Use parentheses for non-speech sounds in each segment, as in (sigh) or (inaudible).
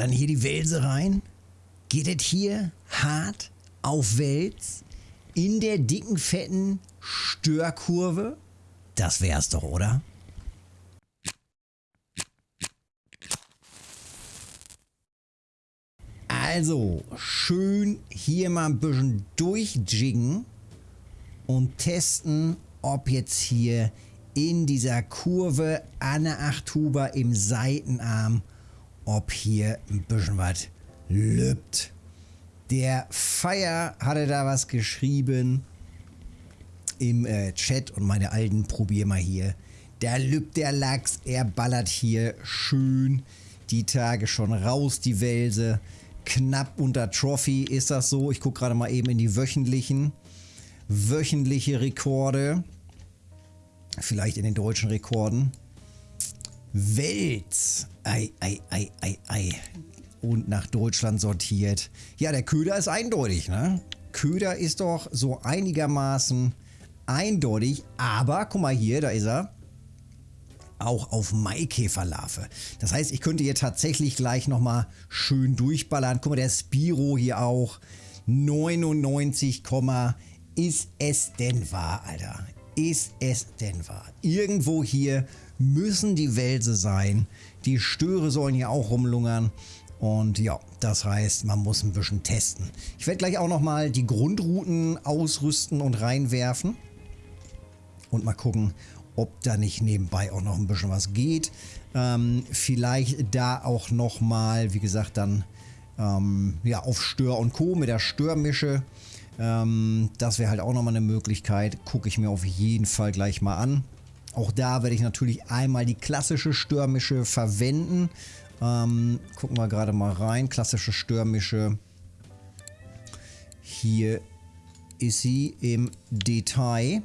ballern hier die Wälse rein. Geht es hier hart auf Wels in der dicken, fetten Störkurve? Das wär's doch, oder? Also, schön hier mal ein bisschen durchjiggen und testen, ob jetzt hier in dieser Kurve Anne Achthuber im Seitenarm, ob hier ein bisschen was lübt. Der Feier hatte da was geschrieben im äh, Chat und meine Alten probier mal hier. Da lübt der Lachs, er ballert hier schön die Tage schon raus, die Welse. Knapp unter Trophy ist das so. Ich gucke gerade mal eben in die wöchentlichen. Wöchentliche Rekorde. Vielleicht in den deutschen Rekorden. Welt. Ei, ei, ei, ei, ei. Und nach Deutschland sortiert. Ja, der Köder ist eindeutig, ne? Köder ist doch so einigermaßen eindeutig. Aber, guck mal hier, da ist er. Auch auf Maikäferlarve. Das heißt, ich könnte hier tatsächlich gleich nochmal schön durchballern. Guck mal, der Spiro hier auch. 99, ist es denn wahr, Alter? ist es denn wahr? Irgendwo hier müssen die Wälse sein. Die Störe sollen hier auch rumlungern. Und ja, das heißt, man muss ein bisschen testen. Ich werde gleich auch nochmal die Grundrouten ausrüsten und reinwerfen. Und mal gucken, ob da nicht nebenbei auch noch ein bisschen was geht. Ähm, vielleicht da auch nochmal, wie gesagt, dann ähm, ja, auf Stör und Co. mit der Störmische. Ähm, das wäre halt auch nochmal eine Möglichkeit. Gucke ich mir auf jeden Fall gleich mal an. Auch da werde ich natürlich einmal die klassische Störmische verwenden. Ähm, gucken wir gerade mal rein. Klassische Störmische. Hier ist sie im Detail.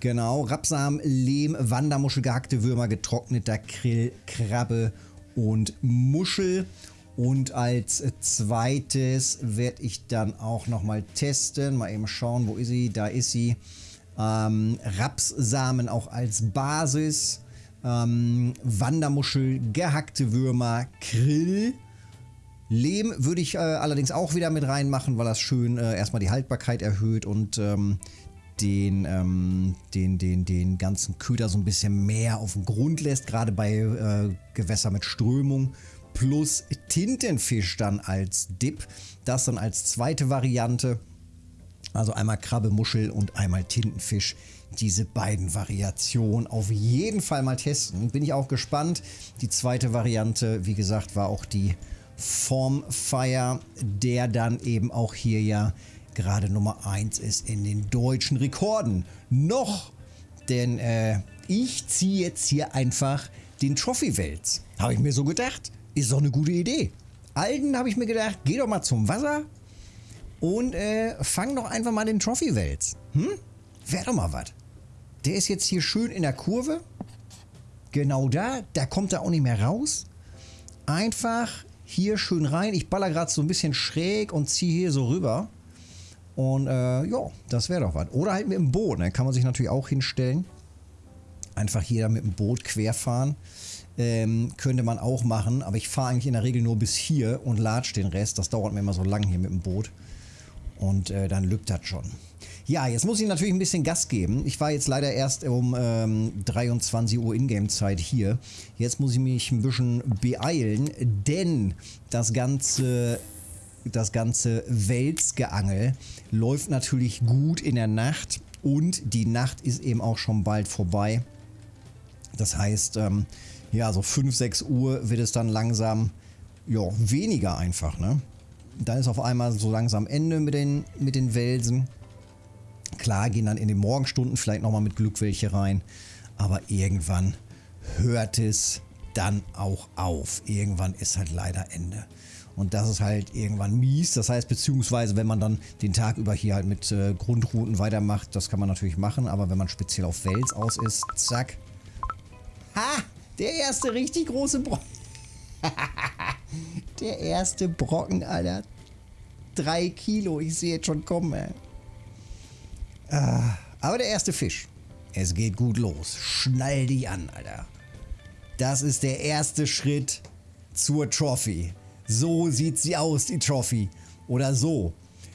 Genau, Rapsamen, Lehm, Wandermuschel, gehackte Würmer, getrockneter Krill, Krabbe und Muschel. Und als zweites werde ich dann auch nochmal testen. Mal eben schauen, wo ist sie? Da ist sie. Ähm, Rapssamen auch als Basis. Ähm, Wandermuschel, gehackte Würmer, Krill. Lehm würde ich äh, allerdings auch wieder mit reinmachen, weil das schön äh, erstmal die Haltbarkeit erhöht und ähm, den, ähm, den, den, den ganzen Köder so ein bisschen mehr auf den Grund lässt, gerade bei äh, Gewässer mit Strömung plus Tintenfisch dann als Dip. Das dann als zweite Variante. Also einmal Krabbe, Muschel und einmal Tintenfisch. Diese beiden Variationen auf jeden Fall mal testen. Bin ich auch gespannt. Die zweite Variante, wie gesagt, war auch die Formfire, der dann eben auch hier ja gerade Nummer 1 ist in den deutschen Rekorden. Noch, denn äh, ich ziehe jetzt hier einfach den Trophy-Wels. Habe ich mir so gedacht. Ist doch eine gute Idee. Alten habe ich mir gedacht, geh doch mal zum Wasser und äh, fang doch einfach mal den Trophy-Wels. Hm? Wäre doch mal was. Der ist jetzt hier schön in der Kurve. Genau da. Da kommt er auch nicht mehr raus. Einfach hier schön rein. Ich baller gerade so ein bisschen schräg und ziehe hier so rüber. Und äh, ja, das wäre doch was. Oder halt mit dem Boot. Ne? Kann man sich natürlich auch hinstellen. Einfach hier mit dem Boot querfahren. Ähm, könnte man auch machen, aber ich fahre eigentlich in der Regel nur bis hier und latsch den Rest. Das dauert mir immer so lang hier mit dem Boot. Und äh, dann lügt das schon. Ja, jetzt muss ich natürlich ein bisschen Gas geben. Ich war jetzt leider erst um ähm, 23 Uhr Ingame-Zeit hier. Jetzt muss ich mich ein bisschen beeilen, denn das ganze, das ganze Welsgeangel läuft natürlich gut in der Nacht und die Nacht ist eben auch schon bald vorbei. Das heißt, ähm, ja, so 5, 6 Uhr wird es dann langsam, ja, weniger einfach, ne? Dann ist auf einmal so langsam Ende mit den, mit den Welsen. Klar, gehen dann in den Morgenstunden vielleicht nochmal mit Glück welche rein. Aber irgendwann hört es dann auch auf. Irgendwann ist halt leider Ende. Und das ist halt irgendwann mies. Das heißt, beziehungsweise wenn man dann den Tag über hier halt mit äh, Grundrouten weitermacht, das kann man natürlich machen. Aber wenn man speziell auf Wels aus ist, zack. Ha! Der erste richtig große Brocken. (laughs) der erste Brocken, Alter. Drei Kilo, ich sehe jetzt schon kommen, ey. Ah, aber der erste Fisch. Es geht gut los. Schnall dich an, Alter. Das ist der erste Schritt zur Trophy. So sieht sie aus, die Trophy. Oder so.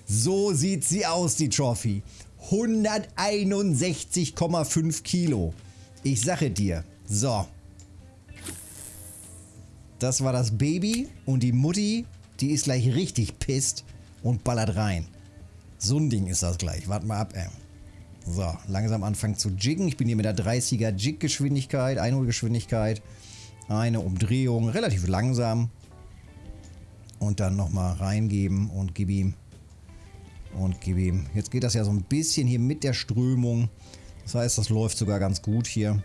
So sieht sie aus, die Trophy. 161,5 Kilo. Ich sage dir. So. Das war das Baby und die Mutti, die ist gleich richtig pisst und ballert rein. So ein Ding ist das gleich. Warte mal ab, ey. So, langsam anfangen zu jiggen. Ich bin hier mit der 30er Jig-Geschwindigkeit, Einholgeschwindigkeit. Eine Umdrehung, relativ langsam. Und dann nochmal reingeben und gib ihm. Und gib ihm. Jetzt geht das ja so ein bisschen hier mit der Strömung. Das heißt, das läuft sogar ganz gut hier.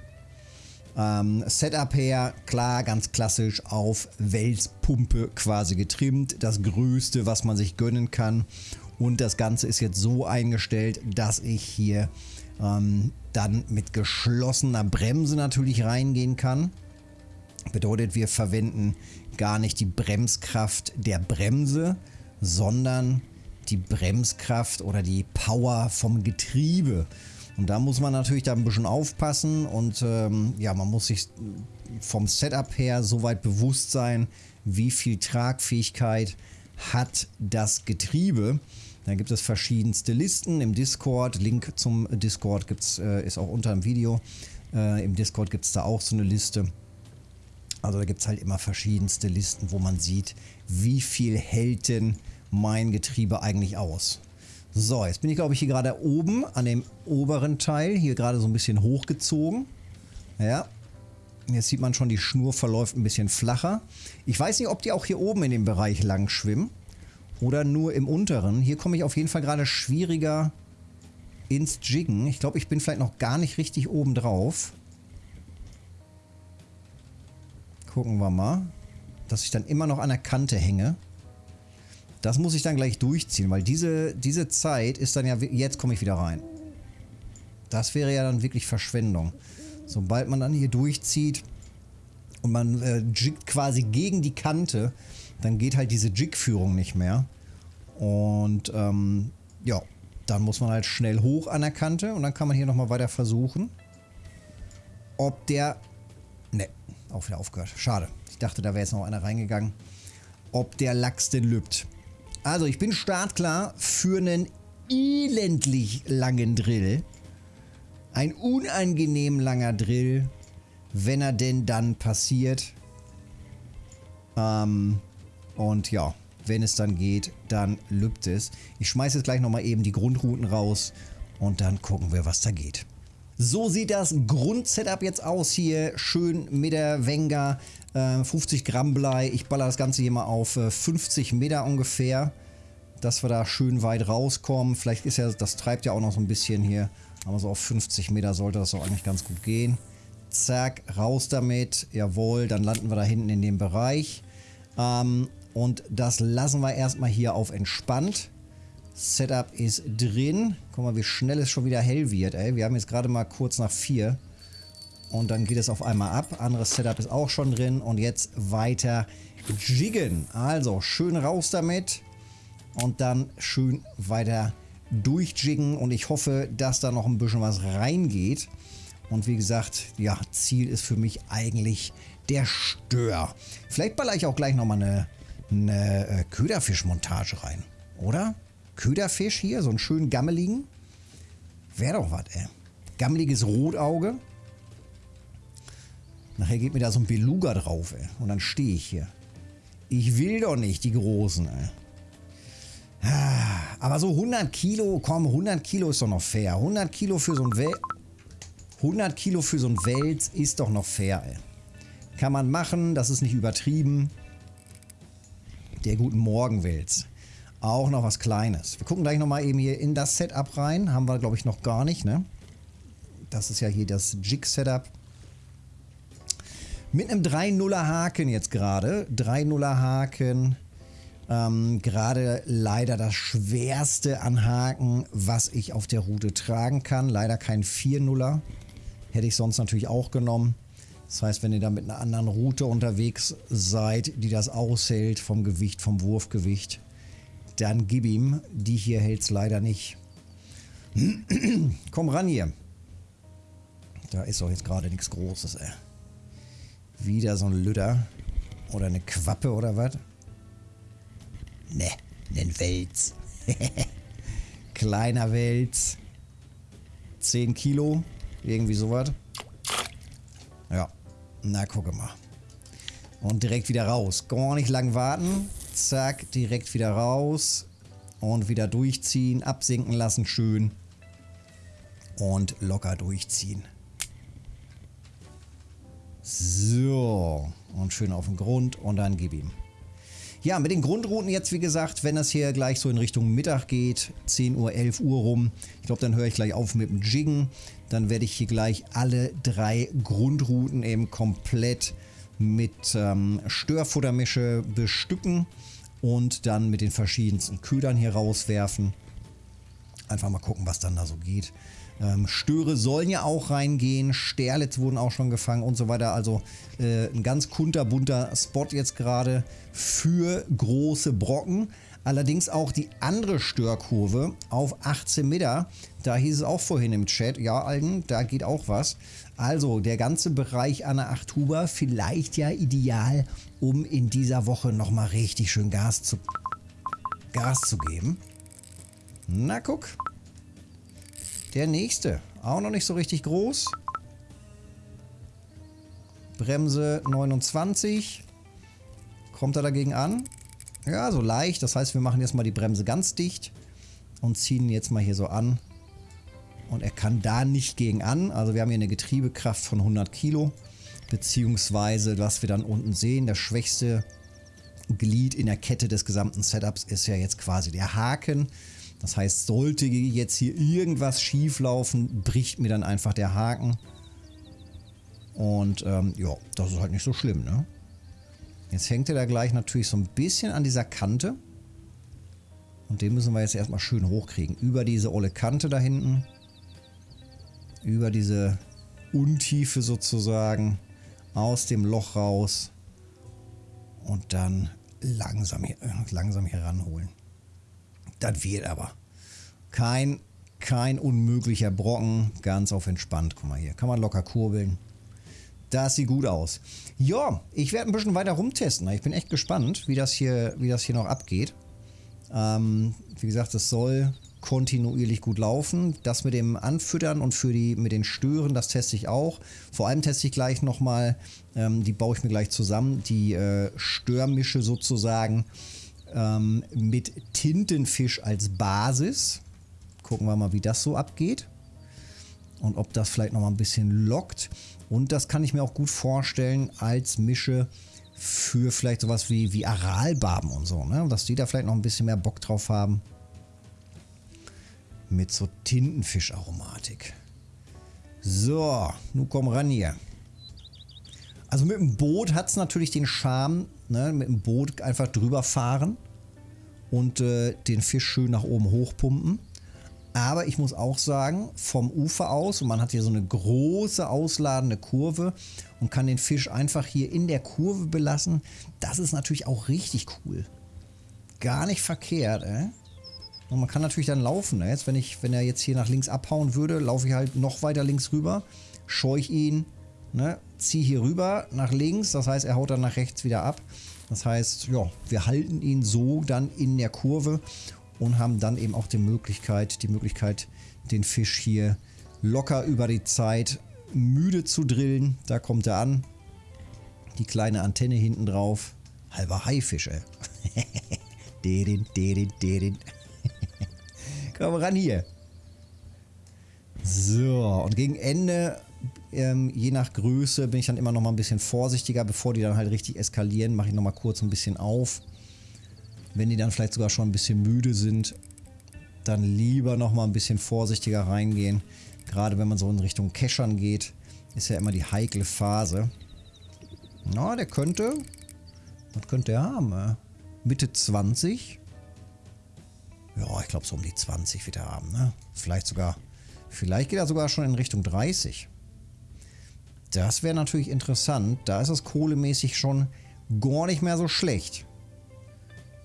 Ähm, Setup her, klar, ganz klassisch auf Welspumpe quasi getrimmt. Das Größte, was man sich gönnen kann. Und das Ganze ist jetzt so eingestellt, dass ich hier ähm, dann mit geschlossener Bremse natürlich reingehen kann. Bedeutet, wir verwenden gar nicht die Bremskraft der Bremse, sondern die Bremskraft oder die Power vom Getriebe. Und da muss man natürlich da ein bisschen aufpassen und ähm, ja, man muss sich vom Setup her soweit bewusst sein, wie viel Tragfähigkeit hat das Getriebe. Da gibt es verschiedenste Listen im Discord. Link zum Discord gibt's, äh, ist auch unter dem Video. Äh, Im Discord gibt es da auch so eine Liste. Also da gibt es halt immer verschiedenste Listen, wo man sieht, wie viel hält denn mein Getriebe eigentlich aus. So, jetzt bin ich glaube ich hier gerade oben an dem oberen Teil, hier gerade so ein bisschen hochgezogen. Ja, jetzt sieht man schon, die Schnur verläuft ein bisschen flacher. Ich weiß nicht, ob die auch hier oben in dem Bereich lang schwimmen oder nur im unteren. Hier komme ich auf jeden Fall gerade schwieriger ins Jiggen. Ich glaube, ich bin vielleicht noch gar nicht richtig oben drauf. Gucken wir mal. Dass ich dann immer noch an der Kante hänge. Das muss ich dann gleich durchziehen, weil diese, diese Zeit ist dann ja... Jetzt komme ich wieder rein. Das wäre ja dann wirklich Verschwendung. Sobald man dann hier durchzieht und man äh, jiggt quasi gegen die Kante, dann geht halt diese Jig-Führung nicht mehr. Und ähm, ja, dann muss man halt schnell hoch an der Kante und dann kann man hier nochmal weiter versuchen, ob der... Ne, auch wieder aufgehört. Schade. Ich dachte, da wäre jetzt noch einer reingegangen. Ob der Lachs denn lübt. Also, ich bin startklar für einen elendlich langen Drill. Ein unangenehm langer Drill, wenn er denn dann passiert. Ähm, und ja, wenn es dann geht, dann lübt es. Ich schmeiße jetzt gleich nochmal eben die Grundrouten raus und dann gucken wir, was da geht. So sieht das Grundsetup jetzt aus hier. Schön mit der Wenger. Äh, 50 Gramm Blei. Ich baller das Ganze hier mal auf äh, 50 Meter ungefähr. Dass wir da schön weit rauskommen. Vielleicht ist ja, das treibt ja auch noch so ein bisschen hier. Aber so auf 50 Meter sollte das auch eigentlich ganz gut gehen. Zack, raus damit. Jawohl, dann landen wir da hinten in dem Bereich. Ähm, und das lassen wir erstmal hier auf entspannt. Setup ist drin. Guck mal, wie schnell es schon wieder hell wird. Ey. Wir haben jetzt gerade mal kurz nach 4. Und dann geht es auf einmal ab. Anderes Setup ist auch schon drin. Und jetzt weiter jiggen. Also schön raus damit. Und dann schön weiter durchjiggen. Und ich hoffe, dass da noch ein bisschen was reingeht. Und wie gesagt, ja, Ziel ist für mich eigentlich der Stör. Vielleicht baller ich auch gleich nochmal eine, eine äh, Köderfischmontage rein. Oder? Köderfisch hier, so einen schönen gammeligen. Wäre doch was, ey. Gammeliges Rotauge. Nachher geht mir da so ein Beluga drauf, ey. Und dann stehe ich hier. Ich will doch nicht die Großen, ey. Ah, aber so 100 Kilo, komm, 100 Kilo ist doch noch fair. 100 Kilo für so ein Wel 100 Kilo für so ein Wels ist doch noch fair, ey. Kann man machen, das ist nicht übertrieben. Der guten Morgenwels auch noch was Kleines. Wir gucken gleich nochmal eben hier in das Setup rein. Haben wir, glaube ich, noch gar nicht, ne? Das ist ja hier das Jig-Setup. Mit einem 3-0er Haken jetzt gerade. 3-0er Haken. Ähm, gerade leider das schwerste an Haken, was ich auf der Route tragen kann. Leider kein 4-0er. Hätte ich sonst natürlich auch genommen. Das heißt, wenn ihr da mit einer anderen Route unterwegs seid, die das aushält vom Gewicht, vom Wurfgewicht, dann gib ihm. Die hier hält es leider nicht. (clears throat) Komm ran hier. Da ist doch jetzt gerade nichts Großes, ey. Wieder so ein Lütter. Oder eine Quappe oder was? Ne, nen Wels. (laughs) Kleiner Wels. 10 Kilo. Irgendwie sowas. Ja. Na, gucke mal. Und direkt wieder raus. Gar nicht lang warten. Zack, direkt wieder raus. Und wieder durchziehen. Absinken lassen schön. Und locker durchziehen. So. Und schön auf den Grund. Und dann gib ihm. Ja, mit den Grundrouten jetzt, wie gesagt, wenn das hier gleich so in Richtung Mittag geht, 10 Uhr, 11 Uhr rum, ich glaube, dann höre ich gleich auf mit dem Jiggen. Dann werde ich hier gleich alle drei Grundrouten eben komplett mit ähm, Störfuttermische bestücken und dann mit den verschiedensten Ködern hier rauswerfen. Einfach mal gucken, was dann da so geht. Ähm, Störe sollen ja auch reingehen, Sterlitz wurden auch schon gefangen und so weiter. Also äh, ein ganz kunterbunter Spot jetzt gerade für große Brocken. Allerdings auch die andere Störkurve auf 18 Meter. Da hieß es auch vorhin im Chat, ja Alten, da geht auch was. Also der ganze Bereich an 8 Huber vielleicht ja ideal, um in dieser Woche nochmal richtig schön Gas zu, Gas zu geben. Na guck. Der nächste. Auch noch nicht so richtig groß. Bremse 29. Kommt er dagegen an? Ja, so leicht. Das heißt, wir machen jetzt mal die Bremse ganz dicht und ziehen jetzt mal hier so an. Und er kann da nicht gegen an. Also wir haben hier eine Getriebekraft von 100 Kilo. Beziehungsweise, was wir dann unten sehen, das schwächste Glied in der Kette des gesamten Setups ist ja jetzt quasi der Haken. Das heißt, sollte jetzt hier irgendwas schief laufen, bricht mir dann einfach der Haken. Und ähm, ja, das ist halt nicht so schlimm, ne? Jetzt hängt er da gleich natürlich so ein bisschen an dieser Kante. Und den müssen wir jetzt erstmal schön hochkriegen. Über diese olle Kante da hinten. Über diese Untiefe sozusagen. Aus dem Loch raus. Und dann langsam hier, langsam hier ranholen. Das wird aber. Kein, kein unmöglicher Brocken. Ganz auf entspannt. Guck mal hier. Kann man locker kurbeln. Das sieht gut aus. Ja, ich werde ein bisschen weiter rumtesten. Ich bin echt gespannt, wie das hier, wie das hier noch abgeht. Ähm, wie gesagt, es soll kontinuierlich gut laufen. Das mit dem Anfüttern und für die mit den Stören, das teste ich auch. Vor allem teste ich gleich nochmal, ähm, die baue ich mir gleich zusammen, die äh, Störmische sozusagen ähm, mit Tintenfisch als Basis. Gucken wir mal, wie das so abgeht. Und ob das vielleicht noch mal ein bisschen lockt. Und das kann ich mir auch gut vorstellen als Mische für vielleicht sowas wie, wie Aralbarben und so. Ne? Dass die da vielleicht noch ein bisschen mehr Bock drauf haben. Mit so Tintenfischaromatik. So, nun komm ran hier. Also mit dem Boot hat es natürlich den Charme, ne? mit dem Boot einfach drüber fahren und äh, den Fisch schön nach oben hochpumpen. Aber ich muss auch sagen, vom Ufer aus, und man hat hier so eine große ausladende Kurve und kann den Fisch einfach hier in der Kurve belassen, das ist natürlich auch richtig cool. Gar nicht verkehrt, äh? Und man kann natürlich dann laufen. Ne? Jetzt, wenn, ich, wenn er jetzt hier nach links abhauen würde, laufe ich halt noch weiter links rüber, scheuche ihn, ne? ziehe hier rüber nach links. Das heißt, er haut dann nach rechts wieder ab. Das heißt, ja, wir halten ihn so dann in der Kurve und haben dann eben auch die Möglichkeit, die Möglichkeit, den Fisch hier locker über die Zeit müde zu drillen. Da kommt er an. Die kleine Antenne hinten drauf. Halber Haifisch, ey. (laughs) dedin, dedin, dedin. (laughs) Komm ran hier. So, und gegen Ende, ähm, je nach Größe, bin ich dann immer noch mal ein bisschen vorsichtiger. Bevor die dann halt richtig eskalieren, mache ich noch mal kurz ein bisschen auf. Wenn die dann vielleicht sogar schon ein bisschen müde sind, dann lieber noch mal ein bisschen vorsichtiger reingehen. Gerade wenn man so in Richtung Keschern geht, ist ja immer die heikle Phase. Na, der könnte... Was könnte er haben? Äh? Mitte 20? Ja, ich glaube so um die 20 wird er haben, ne? Vielleicht sogar, vielleicht geht er sogar schon in Richtung 30. Das wäre natürlich interessant. Da ist es kohlemäßig schon gar nicht mehr so schlecht.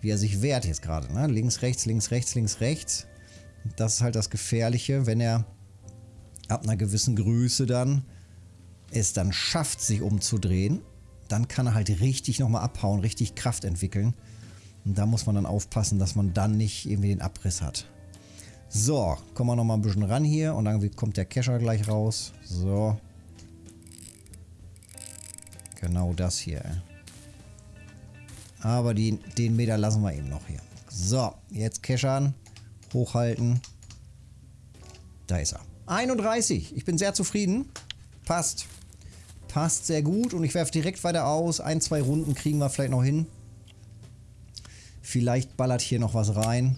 Wie er sich wehrt jetzt gerade, ne? Links, rechts, links, rechts, links, rechts. Das ist halt das Gefährliche, wenn er ab einer gewissen Größe dann es dann schafft, sich umzudrehen, dann kann er halt richtig nochmal abhauen, richtig Kraft entwickeln. Und da muss man dann aufpassen, dass man dann nicht irgendwie den Abriss hat. So, kommen wir nochmal ein bisschen ran hier und dann kommt der Kescher gleich raus. So. Genau das hier. Aber die, den Meter lassen wir eben noch hier. So, jetzt keschern. Hochhalten. Da ist er. 31. Ich bin sehr zufrieden. Passt. Passt sehr gut und ich werfe direkt weiter aus. Ein, zwei Runden kriegen wir vielleicht noch hin. Vielleicht ballert hier noch was rein.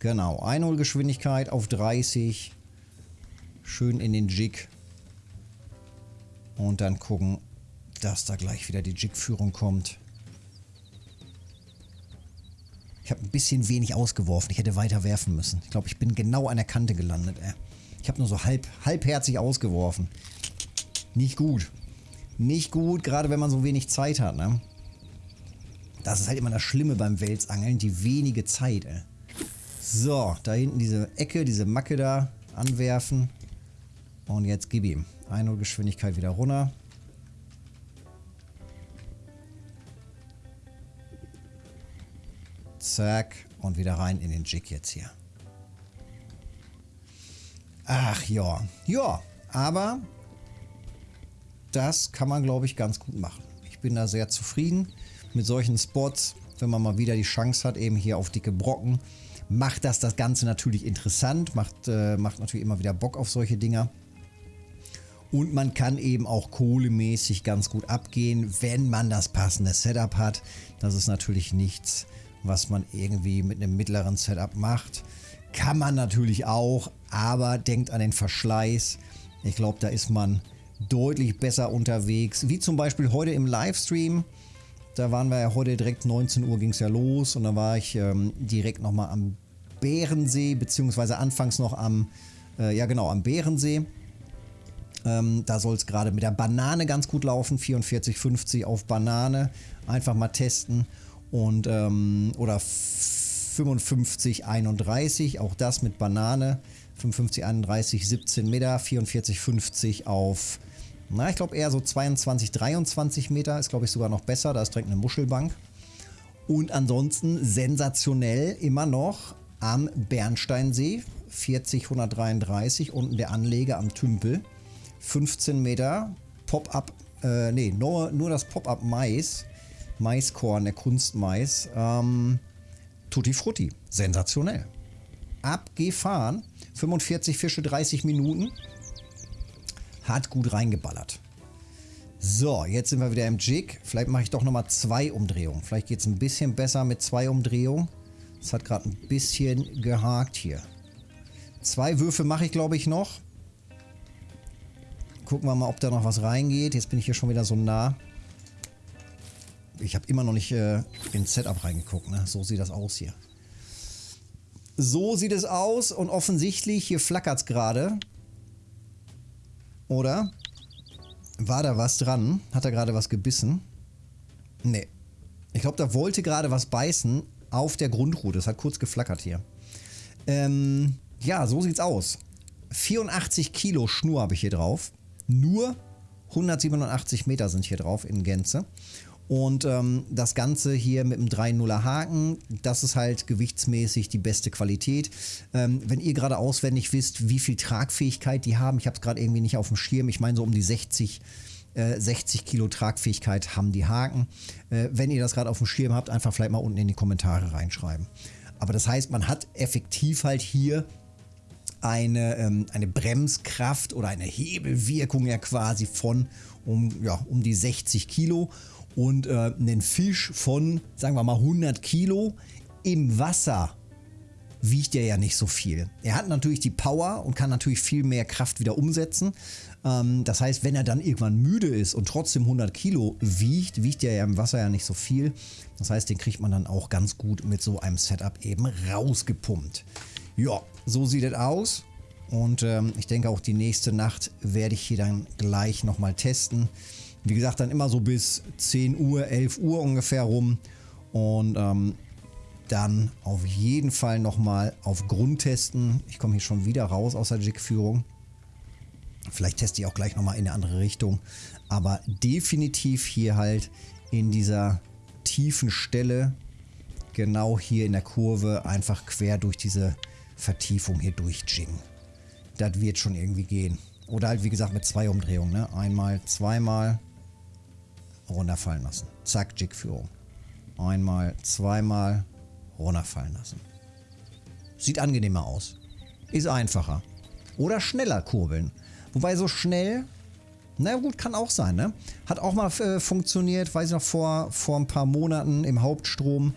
Genau, Einholgeschwindigkeit auf 30. Schön in den Jig. Und dann gucken, dass da gleich wieder die Jig-Führung kommt. Ich habe ein bisschen wenig ausgeworfen. Ich hätte weiter werfen müssen. Ich glaube, ich bin genau an der Kante gelandet. Ey. Ich habe nur so halb, halbherzig ausgeworfen. Nicht gut. Nicht gut, gerade wenn man so wenig Zeit hat. Ne? Das ist halt immer das Schlimme beim Welsangeln, die wenige Zeit. Ey. So, da hinten diese Ecke, diese Macke da anwerfen. Und jetzt gib ihm. Einholgeschwindigkeit wieder runter. Zack. Und wieder rein in den Jig jetzt hier. Ach ja. Ja, aber das kann man, glaube ich, ganz gut machen. Ich bin da sehr zufrieden mit solchen Spots, wenn man mal wieder die Chance hat, eben hier auf dicke Brocken. Macht das das Ganze natürlich interessant, macht, äh, macht natürlich immer wieder Bock auf solche Dinger. Und man kann eben auch kohlemäßig ganz gut abgehen, wenn man das passende Setup hat. Das ist natürlich nichts, was man irgendwie mit einem mittleren Setup macht. Kann man natürlich auch, aber denkt an den Verschleiß. Ich glaube, da ist man deutlich besser unterwegs. Wie zum Beispiel heute im Livestream. Da waren wir ja heute direkt 19 Uhr ging es ja los und da war ich ähm, direkt nochmal am Bärensee, beziehungsweise anfangs noch am, äh, ja genau, am Bärensee. Ähm, da soll es gerade mit der Banane ganz gut laufen, 44,50 auf Banane. Einfach mal testen und ähm, oder 55,31, auch das mit Banane. 55,31, 17 Meter, 44,50 auf, na, ich glaube eher so 22, 23 Meter, ist glaube ich sogar noch besser, da ist direkt eine Muschelbank. Und ansonsten sensationell immer noch am Bernsteinsee, 40,133, unten der Anleger am Tümpel, 15 Meter, Pop-up, äh, nee, nur, nur das Pop-up Mais, Maiskorn, der Kunstmais. Ähm, Tutti Frutti. Sensationell. Abgefahren. 45 Fische, 30 Minuten. Hat gut reingeballert. So, jetzt sind wir wieder im Jig. Vielleicht mache ich doch nochmal zwei Umdrehungen. Vielleicht geht es ein bisschen besser mit zwei Umdrehungen. Es hat gerade ein bisschen gehakt hier. Zwei Würfe mache ich, glaube ich, noch. Gucken wir mal, ob da noch was reingeht. Jetzt bin ich hier schon wieder so nah ich habe immer noch nicht äh, ins Setup reingeguckt. Ne? So sieht das aus hier. So sieht es aus und offensichtlich, hier flackert es gerade. Oder? War da was dran? Hat er gerade was gebissen? Nee. Ich glaube, da wollte gerade was beißen auf der Grundrute. Es hat kurz geflackert hier. Ähm, ja, so sieht's aus. 84 Kilo Schnur habe ich hier drauf. Nur 187 Meter sind hier drauf in Gänze. Und ähm, das Ganze hier mit einem 3-0er Haken, das ist halt gewichtsmäßig die beste Qualität. Ähm, wenn ihr gerade auswendig wisst, wie viel Tragfähigkeit die haben, ich habe es gerade irgendwie nicht auf dem Schirm, ich meine so um die 60 60 äh, Kilo Tragfähigkeit haben die Haken. Äh, wenn ihr das gerade auf dem Schirm habt, einfach vielleicht mal unten in die Kommentare reinschreiben. Aber das heißt, man hat effektiv halt hier eine, ähm, eine Bremskraft oder eine Hebelwirkung ja quasi von um, ja, um die 60 Kilo und äh, einen Fisch von, sagen wir mal, 100 Kilo im Wasser wiegt er ja nicht so viel. Er hat natürlich die Power und kann natürlich viel mehr Kraft wieder umsetzen. Ähm, das heißt, wenn er dann irgendwann müde ist und trotzdem 100 Kilo wiegt, wiegt er ja im Wasser ja nicht so viel. Das heißt, den kriegt man dann auch ganz gut mit so einem Setup eben rausgepumpt. Ja, so sieht es aus. Und ähm, ich denke auch die nächste Nacht werde ich hier dann gleich nochmal testen. Wie gesagt, dann immer so bis 10 Uhr, 11 Uhr ungefähr rum. Und ähm, dann auf jeden Fall nochmal auf Grund testen. Ich komme hier schon wieder raus aus der Jig-Führung. Vielleicht teste ich auch gleich nochmal in eine andere Richtung. Aber definitiv hier halt in dieser tiefen Stelle, genau hier in der Kurve, einfach quer durch diese Vertiefung hier durchjiggen. Das wird schon irgendwie gehen. Oder halt wie gesagt mit zwei Umdrehungen. Ne? Einmal, zweimal runterfallen lassen. Zack, Jigführung. Einmal, zweimal runterfallen lassen. Sieht angenehmer aus. Ist einfacher. Oder schneller kurbeln. Wobei so schnell, na gut, kann auch sein, ne? Hat auch mal äh, funktioniert, weiß ich noch, vor, vor ein paar Monaten im Hauptstrom.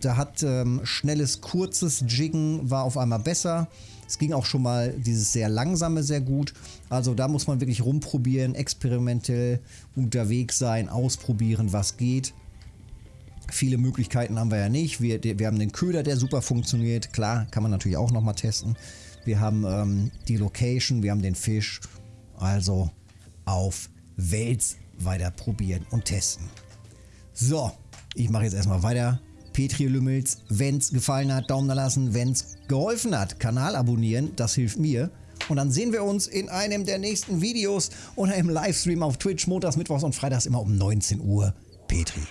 Da hat ähm, schnelles, kurzes Jiggen war auf einmal besser. Es ging auch schon mal dieses sehr langsame sehr gut. Also da muss man wirklich rumprobieren, experimentell unterwegs sein, ausprobieren, was geht. Viele Möglichkeiten haben wir ja nicht. Wir, wir haben den Köder, der super funktioniert. Klar, kann man natürlich auch nochmal testen. Wir haben ähm, die Location, wir haben den Fisch. Also auf Wels weiter probieren und testen. So, ich mache jetzt erstmal weiter. Petri Lümmels, wenn es gefallen hat, Daumen da lassen. Wenn es geholfen hat, Kanal abonnieren, das hilft mir. Und dann sehen wir uns in einem der nächsten Videos oder im Livestream auf Twitch, montags, mittwochs und freitags immer um 19 Uhr. Petri.